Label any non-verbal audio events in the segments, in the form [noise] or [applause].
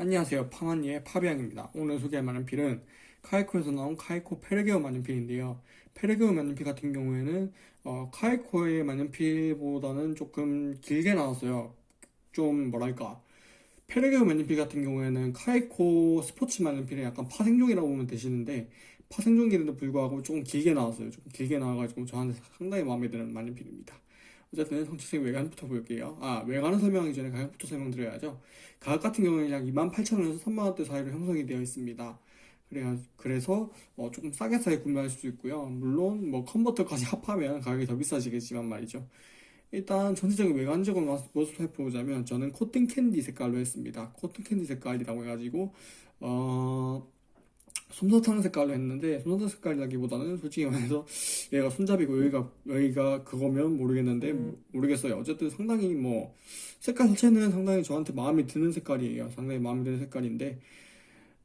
안녕하세요. 파마니의 파비앙입니다. 오늘 소개할 만년필은 카웨코에서 나온 카웨코 페르케오 만년필인데요. 페르케오 만년필 같은 경우에는 어, 카웨코의 만년필보다는 조금 길게 나왔어요. 좀 뭐랄까. 페르케오 만년필 같은 경우에는 카웨코 스포츠 만년필의 약간 파생종이라고 보면 되시는데 파생종인데도 불구하고 조금 길게 나왔어요. 조금 길게 나와가지고 저한테 상당히 마음에 드는 만년필입니다 어쨌든 전체적인 외관부터 볼게요. 아, 외관을 설명하기 전에 가격부터 설명드려야죠. 가격 같은 경우는 약 28,000원에서 3만원대 사이로 형성이 되어 있습니다. 그래야, 그래서 어, 조금 싸게 싸게 구매할 수 있고요. 물론 뭐 컨버터까지 [laughs] 합하면 가격이 더 비싸지겠지만 말이죠. 일단 전체적인 외관적인 모습 살펴보자면 저는 cotton candy 색깔로 했습니다. cotton candy 색깔이라고 해가지고 어... 솜사탕 색깔로 했는데 솜사탕 색깔이라기보다는 솔직히 말해서 얘가 손잡이고 여기가 여기가 그거면 모르겠는데 모르겠어요. 어쨌든 상당히 뭐 색깔 자체는 상당히 저한테 마음에 드는 색깔이에요. 상당히 마음에 드는 색깔인데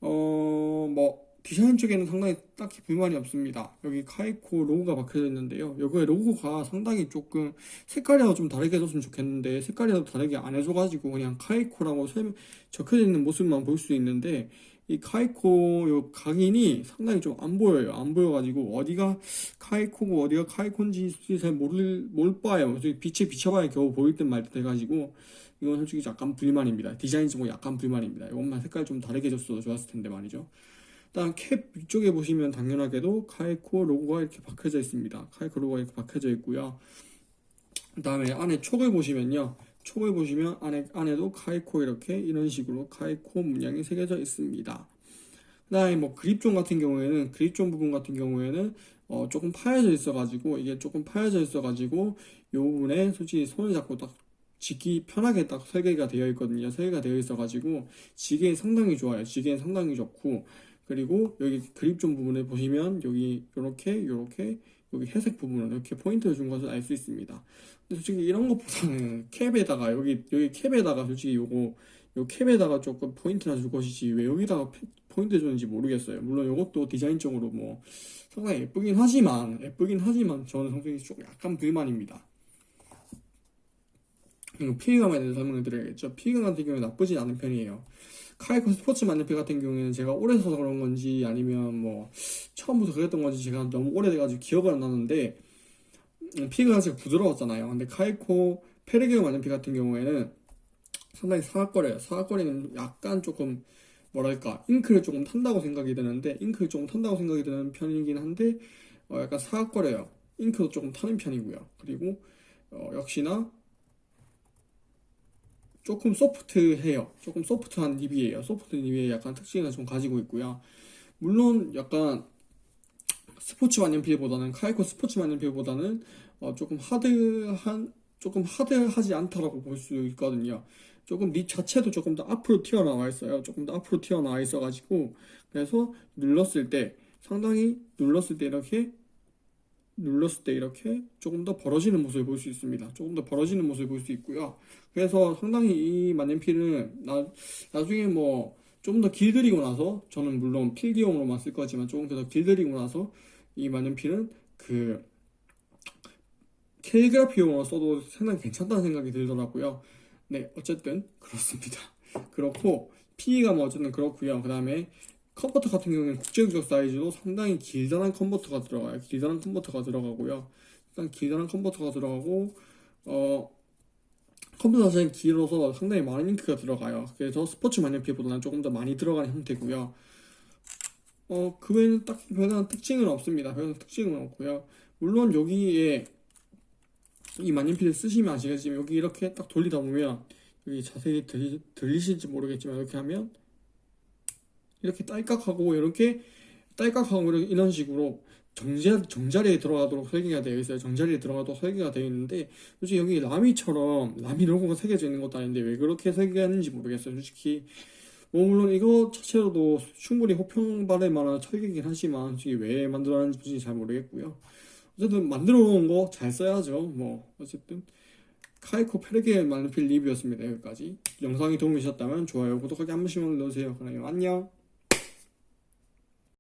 어 뭐 디자인 쪽에는 상당히 딱히 불만이 없습니다. 여기 카이코 로고가 박혀져 있는데요. 여기에 로고가 상당히 조금 색깔이라도 좀 다르게 해줬으면 좋겠는데 색깔이라도 다르게 안 해줘가지고 그냥 카이코라고 적혀져 있는 모습만 볼 수 있는데 이 카이코 요 각인이 상당히 좀 안 보여요. 안 보여가지고 어디가 카이코고 어디가 카이콘지 잘 모를 못 봐요. 빛에 비춰봐야 겨우 보일 듯 말 듯 해가지고 이건 솔직히 약간 불만입니다. 디자인적으로 약간 불만입니다. 이것만 색깔 좀 다르게 줬어도 좋았을 텐데 말이죠. 일단 캡 위쪽에 보시면 당연하게도 카이코 로고가 이렇게 박혀져 있습니다. 카이코 로고가 이렇게 박혀져 있고요. 그 다음에 안에 촉을 보시면요. 촉을 보시면 안에, 안에도 카이코 이렇게 이런 식으로 카이코 문양이 새겨져 있습니다. 그 다음에 뭐 그립존 같은 경우에는 그립존 부분 같은 경우에는 어 조금 파여져 있어 가지고 이게 조금 파여져 있어 가지고 이 부분에 솔직히 손을 잡고 딱 쥐기 편하게 딱 설계가 되어 있거든요. 설계가 되어 있어 가지고 지게 상당히 좋아요. 지게 상당히 좋고. 그리고 여기 그립존 부분에 보시면 여기 요렇게 요렇게 여기 회색 부분을 이렇게 포인트를 준 것을 알 수 있습니다. 근데 솔직히 이런 것보다는 캡에다가 여기 여기 캡에다가 솔직히 요거 요 캡에다가 조금 포인트나 줄 것이지 왜 여기다가 포인트 줬는지 모르겠어요. 물론 이것도 디자인적으로 뭐 상당히 예쁘긴 하지만 예쁘긴 하지만 저는 솔직히 조금 약간 불만입니다. 그리고 필기감에 대해서 설명을 드려야겠죠. 필기감 같은 경우에 나쁘진 않은 편이에요. 카웨코 스포츠 만년필 같은 경우에는 제가 오래 써서 그런 건지 아니면 뭐 처음부터 그랬던 건지 제가 너무 오래돼가지고 기억을 안 나는데 음, 필감 자체가 부드러웠잖아요. 근데 카웨코 페르케오 만년필 같은 경우에는 상당히 사각거려요. 사각거리는 약간 조금 뭐랄까 잉크를 조금 탄다고 생각이 드는데 잉크를 조금 탄다고 생각이 드는 편이긴 한데 어, 약간 사각거려요. 잉크도 조금 타는 편이고요. 그리고 어, 역시나 조금 소프트해요. 조금 소프트한 립이에요. 소프트 립의 약간 특징을 좀 가지고 있고요. 물론 약간 스포츠 만년필보다는 카이코 스포츠 만년필보다는 어 조금 하드한 조금 하드하지 않다라고 볼 수 있거든요. 조금 립 자체도 조금 더 앞으로 튀어나와 있어요. 조금 더 앞으로 튀어나와 있어가지고 그래서 눌렀을 때 상당히 눌렀을 때 이렇게 눌렀을 때 이렇게 조금 더 벌어지는 모습을 볼 수 있습니다. 조금 더 벌어지는 모습을 볼 수 있고요. 그래서 상당히 이 만년필은 나, 나중에 뭐좀더 길들이고 나서 저는 물론 필기용으로만 쓸 거지만 조금 더 길들이고 나서 이 만년필은 그 캘리그라피용으로 써도 상당히 괜찮다는 생각이 들더라고요. 네, 어쨌든 그렇습니다. [laughs] 그렇고 필감 뭐 어쨌든 그렇고요. 그 다음에 컨버터 같은 경우는 국제규격 사이즈도 상당히 길다란 컨버터가 들어가요. 길다란 컨버터가 들어가고요. 일단 길다란 컨버터가 들어가고 어 컨버터 자체는 길어서 상당히 많은 잉크가 들어가요. 그래서 스포츠 만년필보다는 조금 더 많이 들어가는 형태고요. 어, 그 외에는 딱히 별다른 특징은 없습니다. 별다른 특징은 없고요. 물론 여기에 이 만년필을 쓰시면 아시겠지만 여기 이렇게 딱 돌리다 보면 여기 자세히 들리, 들리실지 모르겠지만 이렇게 하면 이렇게 딸깍하고 이렇게 딸깍하고 이런 식으로 정자, 정자리에 들어가도록 설계가 되어 있어요. 정자리에 들어가도록 설계가 되어 있는데 솔직히 여기 라미처럼 라미 로고가 새겨져 있는 것도 아닌데 왜 그렇게 설계했는지 모르겠어요. 솔직히 뭐 물론 이거 자체로도 충분히 호평받을 만한 설계이긴 하지만 솔직히 왜 만들어놨는지 잘 모르겠고요. 어쨌든 만들어 놓은 거 잘 써야죠. 뭐 어쨌든 카이코 페르게 만필 리뷰였습니다. 여기까지 영상이 도움이 되셨다면 좋아요, 구독하기 한 번씩만 눌러주세요. 그럼 안녕.